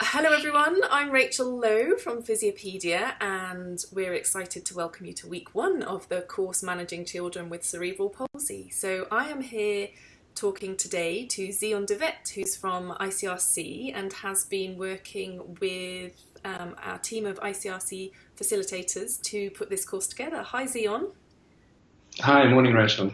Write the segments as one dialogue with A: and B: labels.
A: Hello everyone, I'm Rachel Lowe from Physiopedia and we're excited to welcome you to week one of the course Managing Children with Cerebral Palsy. So I am here talking today to Zion de Wet who's from ICRC and has been working with um, our team of ICRC facilitators to put this course together. Hi Zion.
B: Hi, morning Rachel.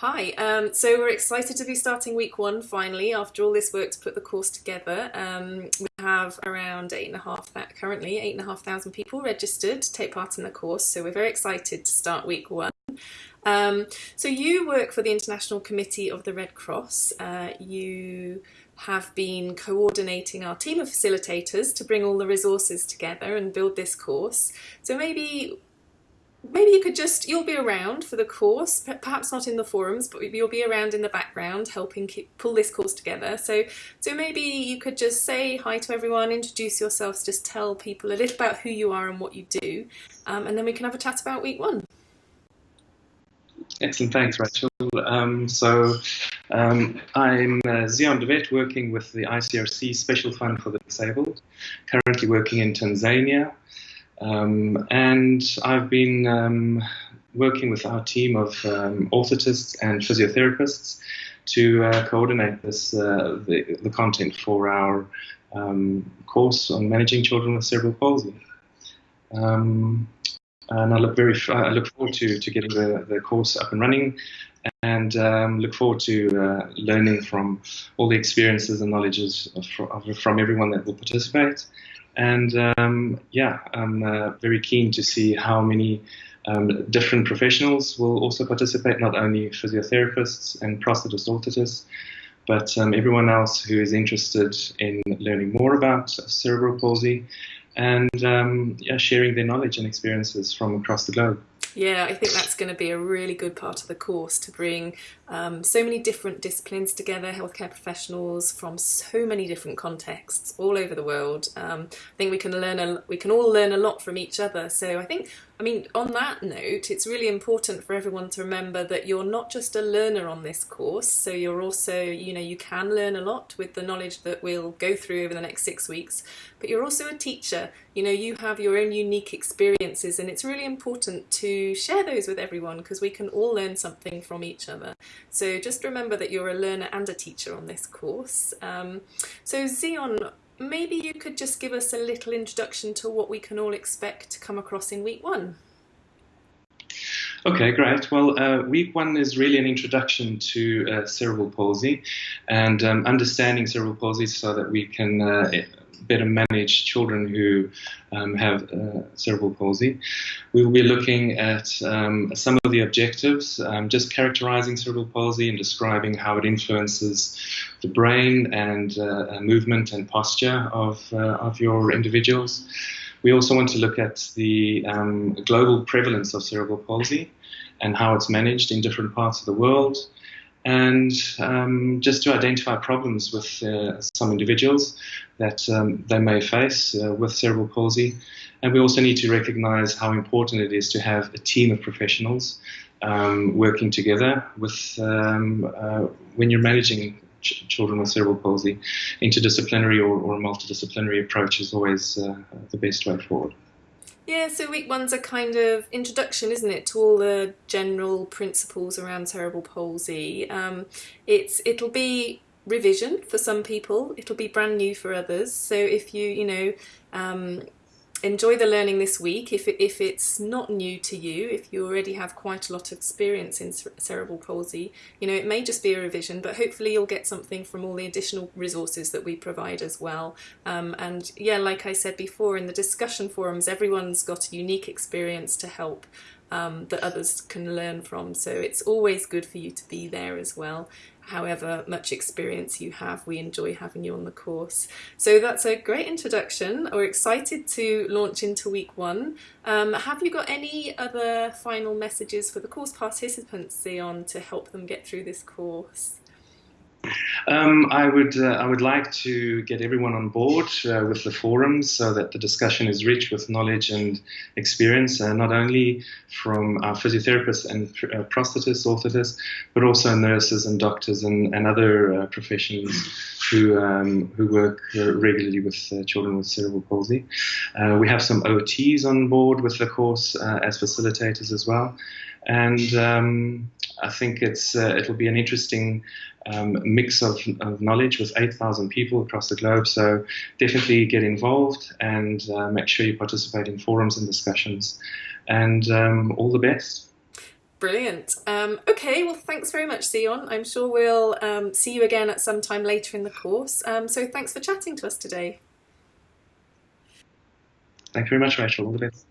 A: Hi, um, so we're excited to be starting week one finally after all this work to put the course together. Um, we have around eight and a half, currently eight and a half thousand people registered to take part in the course, so we're very excited to start week one. Um, so you work for the International Committee of the Red Cross. Uh, you have been coordinating our team of facilitators to bring all the resources together and build this course. So maybe maybe you could just, you'll be around for the course, perhaps not in the forums, but you'll be around in the background helping keep, pull this course together. So, so maybe you could just say hi to everyone, introduce yourselves, just tell people a little about who you are and what you do, um, and then we can have a chat about week one.
B: Excellent, thanks Rachel. Um, so um, I'm uh, Zion de Wet working with the ICRC Special Fund for the Disabled, currently working in Tanzania. Um, and I've been um, working with our team of um, orthotists and physiotherapists to uh, coordinate this uh, the, the, content for our um, course on managing children with cerebral palsy. Um, and I look very I look forward to, to getting the, the course up and running and um, look forward to uh, learning from all the experiences and knowledges of, from everyone that will participate and um, yeah, I'm uh, very keen to see how many um, different professionals will also participate, not only physiotherapists and prosthetists, orthotists, but um, everyone else who is interested in learning more about cerebral palsy and um, yeah, sharing their knowledge and experiences from across the globe.
A: Yeah, I think that's going to be a really good part of the course to bring um, so many different disciplines together, healthcare professionals from so many different contexts all over the world. Um, I think we can learn a, we can all learn a lot from each other. So I think, I mean, on that note, it's really important for everyone to remember that you're not just a learner on this course. So you're also, you know, you can learn a lot with the knowledge that we'll go through over the next six weeks, but you're also a teacher. You know, you have your own unique experiences, and it's really important to share those with everyone because we can all learn something from each other. So just remember that you're a learner and a teacher on this course. Um, so Zion, maybe you could just give us a little introduction to what we can all expect to come across in week one.
B: Okay, great. Well, uh, week one is really an introduction to uh, cerebral palsy and um, understanding cerebral palsy so that we can uh, better manage children who um, have uh, cerebral palsy. We will be looking at um, some of the objectives, um, just characterizing cerebral palsy and describing how it influences the brain and uh, movement and posture of, uh, of your individuals. We also want to look at the um, global prevalence of cerebral palsy and how it's managed in different parts of the world and um, just to identify problems with uh, some individuals that um, they may face uh, with cerebral palsy. And we also need to recognize how important it is to have a team of professionals um, working together with um, uh, when you're managing ch children with cerebral palsy. Interdisciplinary or, or multidisciplinary approach is always uh, the best way forward.
A: Yeah, so week one's a kind of introduction, isn't it, to all the general principles around cerebral palsy. Um, it's it'll be revision for some people, it'll be brand new for others. So if you you know um, enjoy the learning this week. If, it, if it's not new to you, if you already have quite a lot of experience in cerebral palsy, you know, it may just be a revision, but hopefully you'll get something from all the additional resources that we provide as well. Um, and yeah, like I said before, in the discussion forums, everyone's got a unique experience to help um, that others can learn from. So it's always good for you to be there as well however much experience you have, we enjoy having you on the course. So that's a great introduction. We're excited to launch into week one. Um, have you got any other final messages for the course participants, Zion, to help them get through this course?
B: Um, I would uh, I would like to get everyone on board uh, with the forums so that the discussion is rich with knowledge and experience, uh, not only from our physiotherapists and uh, prosthetists, orthotists, but also nurses and doctors and, and other uh, professions who um, who work regularly with uh, children with cerebral palsy. Uh, we have some OTs on board with the course uh, as facilitators as well, and um, I think it's uh, it'll be an interesting um, mix of, of, knowledge with 8,000 people across the globe. So definitely get involved and uh, make sure you participate in forums and discussions. And um, all the best.
A: Brilliant. Um, okay, well, thanks very much, Zion. I'm sure we'll um, see you again at some time later in the course. Um, so thanks for chatting to us today.
B: Thank you very much, Rachel. All the best.